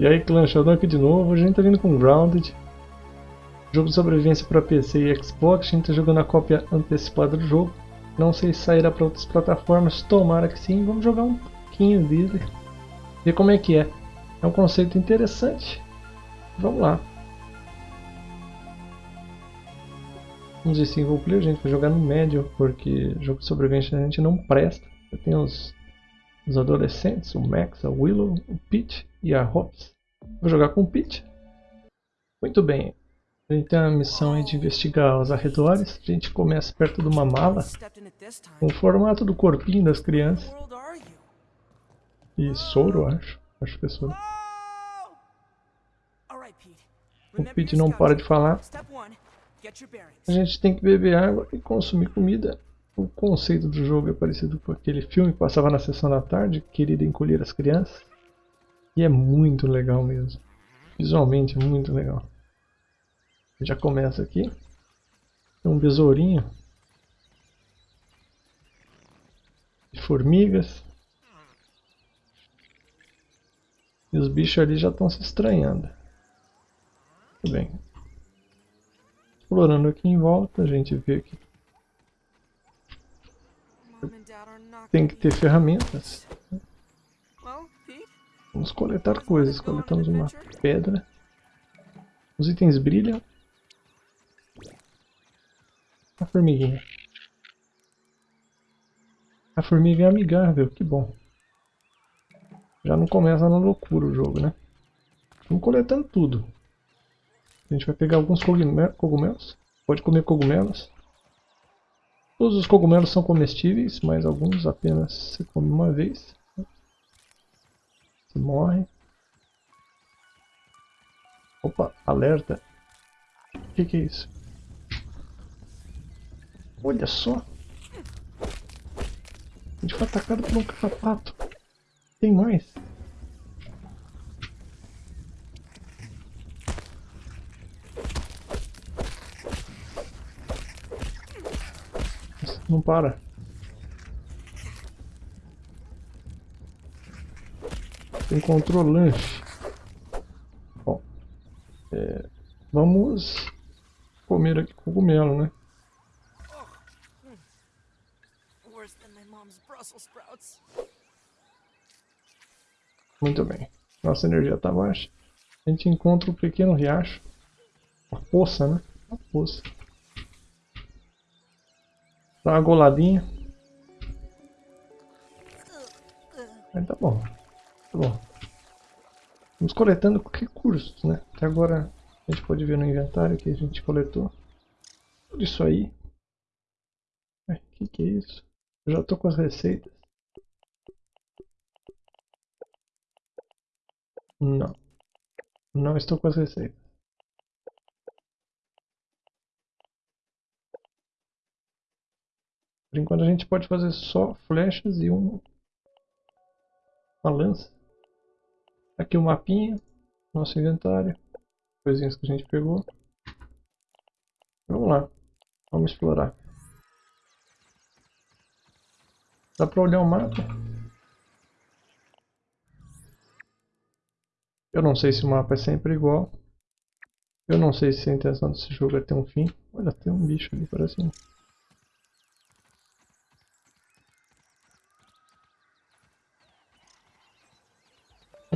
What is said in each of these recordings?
E aí, Clan Sheldon aqui de novo. A gente tá vindo com Grounded. Jogo de sobrevivência para PC e Xbox. A gente tá jogando a cópia antecipada do jogo. Não sei se sairá para outras plataformas. Tomara que sim. Vamos jogar um pouquinho dele. Ver como é que é. É um conceito interessante. Vamos lá. Vamos ver single player. A gente vai jogar no médio. Porque jogo de sobrevivência a gente não presta. Tem os os adolescentes, o Max, a Willow, o Pete e a Hobbs. Vou jogar com o Pete. Muito bem. A gente tem a missão de investigar os arredores. A gente começa perto de uma mala. Com o formato do corpinho das crianças. E soro, acho. Acho que é soro. O Pete não para de falar. A gente tem que beber água e consumir comida. O conceito do jogo é parecido com aquele filme que passava na sessão da tarde, Querida Encolher as Crianças. E é muito legal mesmo. Visualmente é muito legal. Já começa aqui. Tem um besourinho. De formigas. E os bichos ali já estão se estranhando. Muito bem. Explorando aqui em volta, a gente vê aqui tem que ter ferramentas. Vamos coletar coisas. Coletamos uma pedra. Os itens brilham. A formiguinha. A formiga é amigável, que bom. Já não começa na loucura o jogo, né? Vamos coletando tudo. A gente vai pegar alguns cogumelos. Pode comer cogumelos. Todos os cogumelos são comestíveis, mas alguns apenas se come uma vez. Se morre. Opa, alerta. O que, que é isso? Olha só. A gente foi atacado por um carrapato. Tem mais. Não para. Encontrou lanche. Bom, é, vamos comer aqui cogumelo, né? Muito bem. Nossa energia está baixa. A gente encontra um pequeno riacho. Uma poça, né? Uma poça. Dá uma goladinha. Aí tá bom. Tá bom. Vamos coletando recursos, né? Até agora a gente pode ver no inventário que a gente coletou. Tudo isso aí. O que, que é isso? Eu já tô com as receitas. Não. Não estou com as receitas. Por enquanto a gente pode fazer só flechas e um, uma lança. Aqui o mapinha, nosso inventário, coisinhas que a gente pegou. Vamos lá, vamos explorar. Dá pra olhar o mapa? Eu não sei se o mapa é sempre igual. Eu não sei se a intenção desse jogo é ter um fim. Olha, tem um bicho ali, parece um...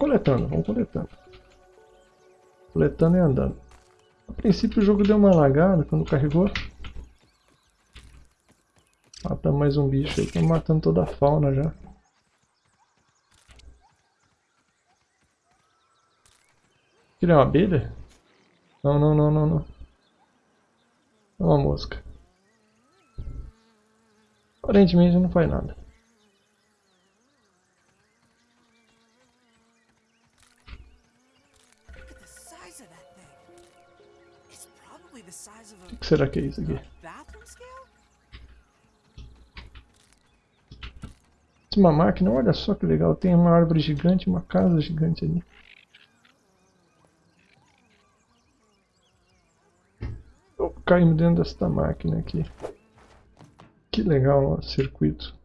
coletando, vamos coletando. Coletando e andando. A princípio o jogo deu uma lagada quando carregou. Mata mais um bicho aí, estamos matando toda a fauna já. É uma abelha? Não, não, não, não, não. É uma mosca. Aparentemente não faz nada. O que será que é isso aqui? Uma máquina, olha só que legal, tem uma árvore gigante, uma casa gigante ali. Eu caímos dentro desta máquina aqui. Que legal o circuito.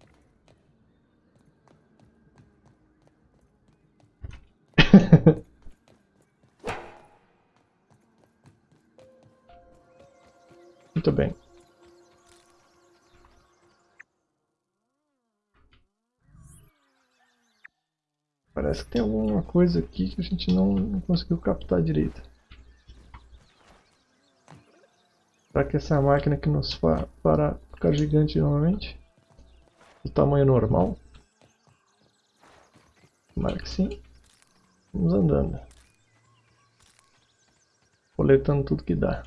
Muito bem. Parece que tem alguma coisa aqui que a gente não, não conseguiu captar direito. Será que essa máquina que nos fa para ficar gigante novamente? Do tamanho normal? Tomara que sim. Vamos andando. Coletando tudo que dá.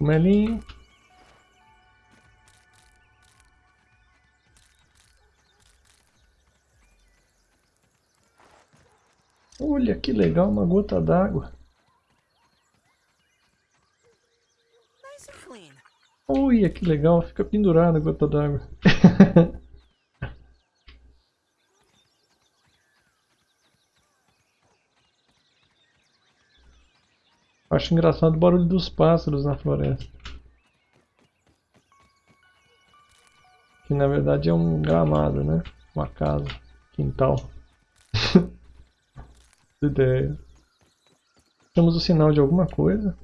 Melinho. Olha que legal, uma gota d'água. Olha que legal, fica pendurada a gota d'água. Acho engraçado o barulho dos pássaros na floresta. Que na verdade é um gramado, né? Uma casa, quintal. ideia. Temos o sinal de alguma coisa.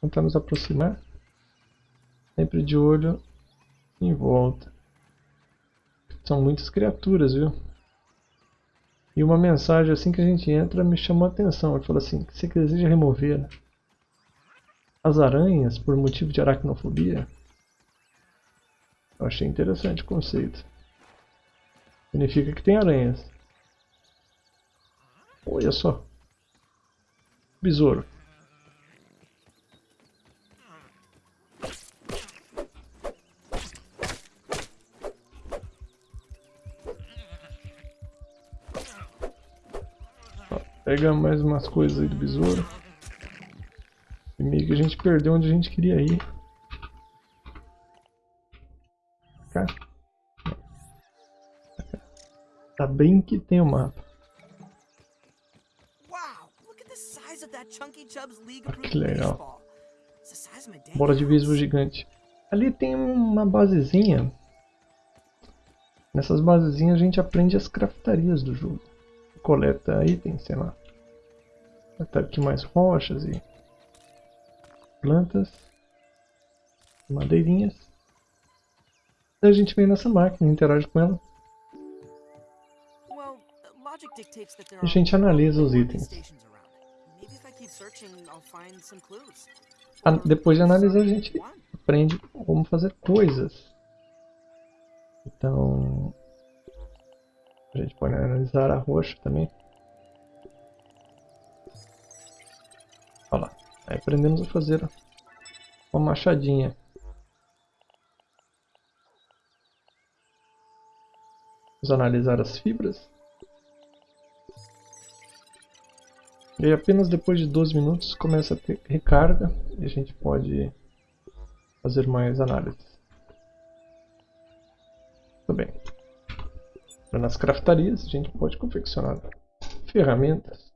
Tentamos aproximar. Sempre de olho em volta. São muitas criaturas, viu? E uma mensagem assim que a gente entra me chamou a atenção. Ele falou assim, você deseja remover as aranhas por motivo de aracnofobia? Eu achei interessante o conceito. Significa que tem aranhas. Olha só. Besouro. Pega mais umas coisas aí do besouro. E meio que a gente perdeu onde a gente queria ir. Cá. Tá bem que tem o mapa. que legal. Bola de beisebol gigante. Ali tem uma basezinha. Nessas basezinhas a gente aprende as craftarias do jogo coleta itens, sei lá. Até aqui mais rochas e plantas, madeirinhas. a gente vem nessa máquina, interage com ela. A gente analisa os itens. depois de analisar, a gente aprende como fazer coisas. Então, a gente pode analisar a roxa também. Aí aprendemos a fazer uma machadinha. Vamos analisar as fibras. E apenas depois de 12 minutos começa a ter recarga e a gente pode fazer mais análises. Tudo bem nas craftarias a gente pode confeccionar ferramentas.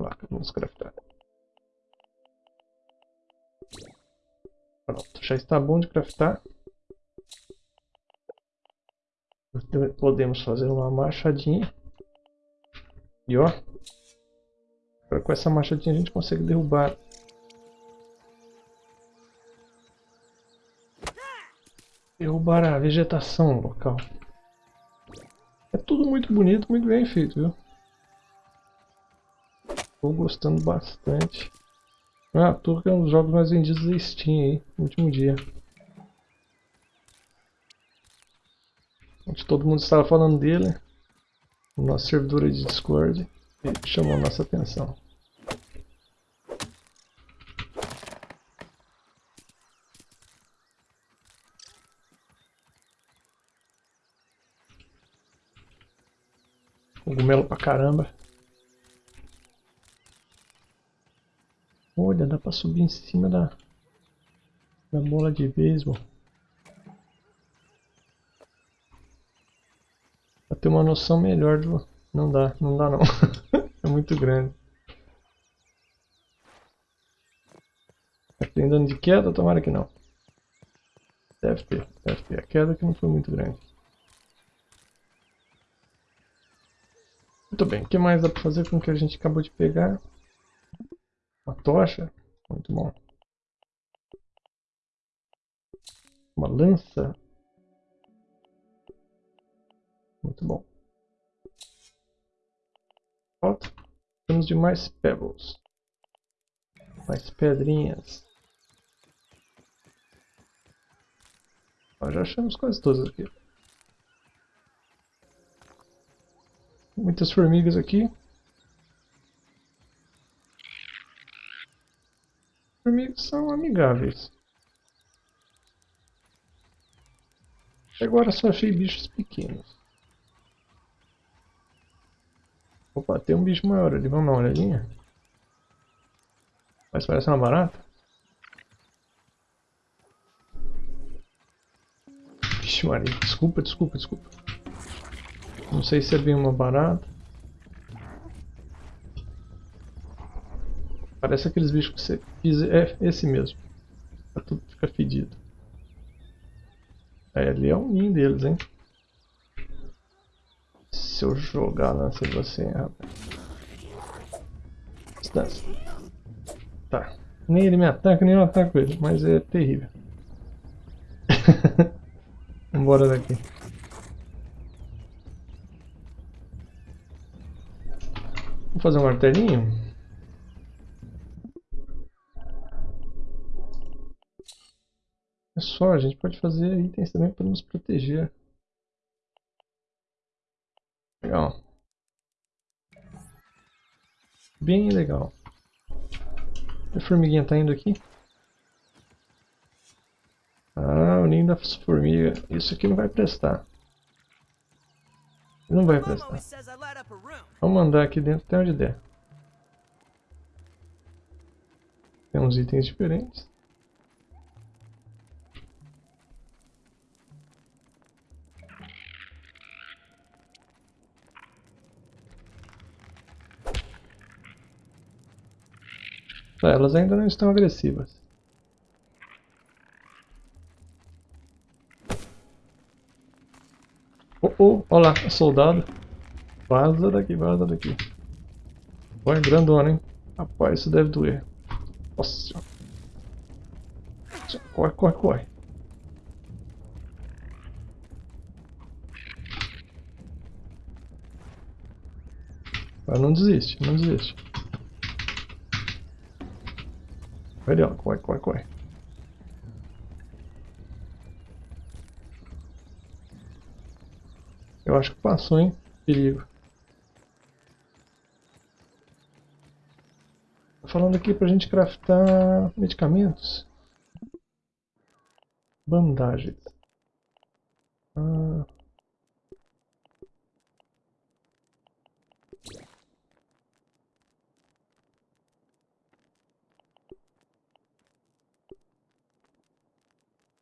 Placa, vamos craftar. Pronto, já está bom de craftar. Podemos fazer uma machadinha. E ó, com essa machadinha a gente consegue derrubar derrubar a vegetação local. É tudo muito bonito, muito bem feito, viu? Estou gostando bastante. Ah, tô é um dos jogos mais vendidos da Steam aí, no último dia. Onde todo mundo estava falando dele, no nosso servidor de Discord, e chamou nossa atenção. Cogumelo pra caramba. Olha, dá pra subir em cima da, da bola de beisebol. Pra ter uma noção melhor do... Não dá, não dá não. é muito grande. Tem dano de queda? Tomara que não. Deve ter, deve ter. A queda que não foi muito grande. Muito bem, o que mais dá para fazer com o que a gente acabou de pegar? Tocha. Muito bom. Uma lança. Muito bom. Falta. Temos de mais pebbles. Mais pedrinhas. Ó, já achamos quase todas aqui. Muitas formigas aqui. Formigas são amigáveis. Agora só achei bichos pequenos. Opa, tem um bicho maior ali, vamos dar uma olhadinha. Mas parece uma barata. Vixe Maria, desculpa, desculpa, desculpa. Não sei se é bem uma barata. Parece aqueles bichos que você pisa. É esse mesmo. Tá tudo fica fedido. É, ali é um ninho deles, hein? Se eu jogar lança em você, rapaz. Distância. Tá. Nem ele me ataca, nem eu ataco ele, mas é terrível. Vambora daqui. Vou fazer um martelinho. É só, a gente pode fazer itens também para nos proteger. Legal. Bem legal. A formiguinha tá indo aqui? Ah, o ninho da formiga. Isso aqui não vai prestar. Não vai prestar. Vamos andar aqui dentro até onde der. Tem uns itens diferentes. Tá, elas ainda não estão agressivas. Oh, oh, olha lá, soldado. Vaza daqui, vaza daqui. Vai, grandona, hein? Rapaz, isso deve doer. Nossa Corre, corre, corre. Mas não desiste, não desiste. Vai ó, corre, corre, corre. Eu acho que passou, hein? Perigo. Tô falando aqui pra gente craftar medicamentos. Bandagens. Ah.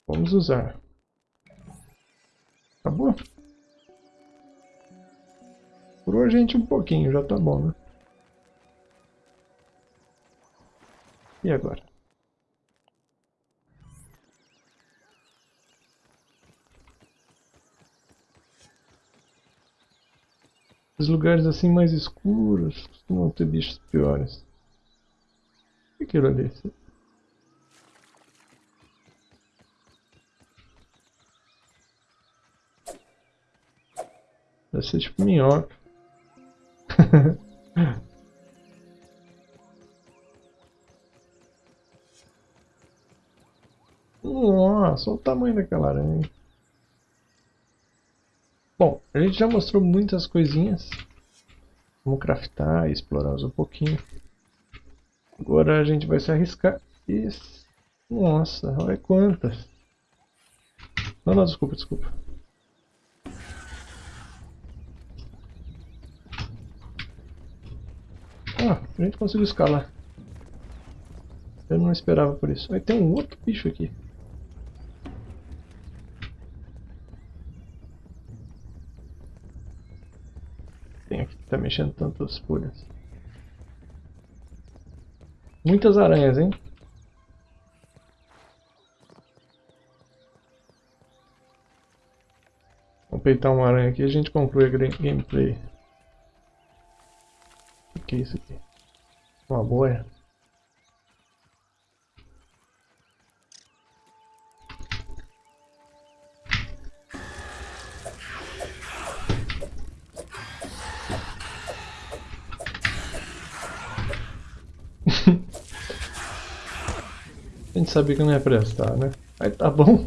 Vamos usar. Acabou? Curou a gente um pouquinho, já tá bom, né? E agora? Os lugares assim mais escuros costumam ter bichos piores. O que é aquilo ali? Deve ser tipo minhoca. Nossa, olha o tamanho daquela aranha. Bom, a gente já mostrou muitas coisinhas. Vamos craftar e explorar um pouquinho. Agora a gente vai se arriscar. Isso. Nossa, olha quantas. Não, não, desculpa, desculpa. Gente conseguiu escalar. Eu não esperava por isso. Aí tem um outro bicho aqui. Tem aqui que tá mexendo tantas folhas. Muitas aranhas, hein? Vamos peitar uma aranha aqui e a gente conclui a gameplay que é isso aqui? Uma boia. A gente sabia que não é ia prestar, né? Mas tá bom.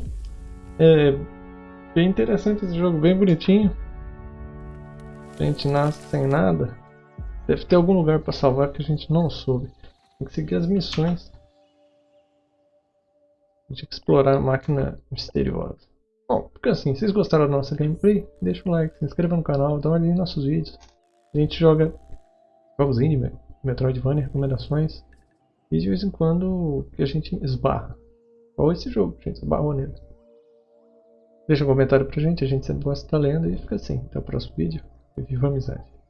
É bem interessante esse jogo, bem bonitinho. A gente nasce sem nada. Deve ter algum lugar para salvar que a gente não soube. Tem que seguir as missões. A gente explorar a máquina misteriosa. Bom, porque assim, se vocês gostaram da nossa gameplay, deixa um like, se inscreva no canal, dá uma olhada em nossos vídeos. A gente joga jogos indie, Metroidvania, recomendações. E de vez em quando que a gente esbarra. Ou esse jogo, a gente esbarrou nele. Deixa um comentário pra gente, a gente sempre gosta de estar lendo e fica assim. Até o próximo vídeo. E viva a amizade.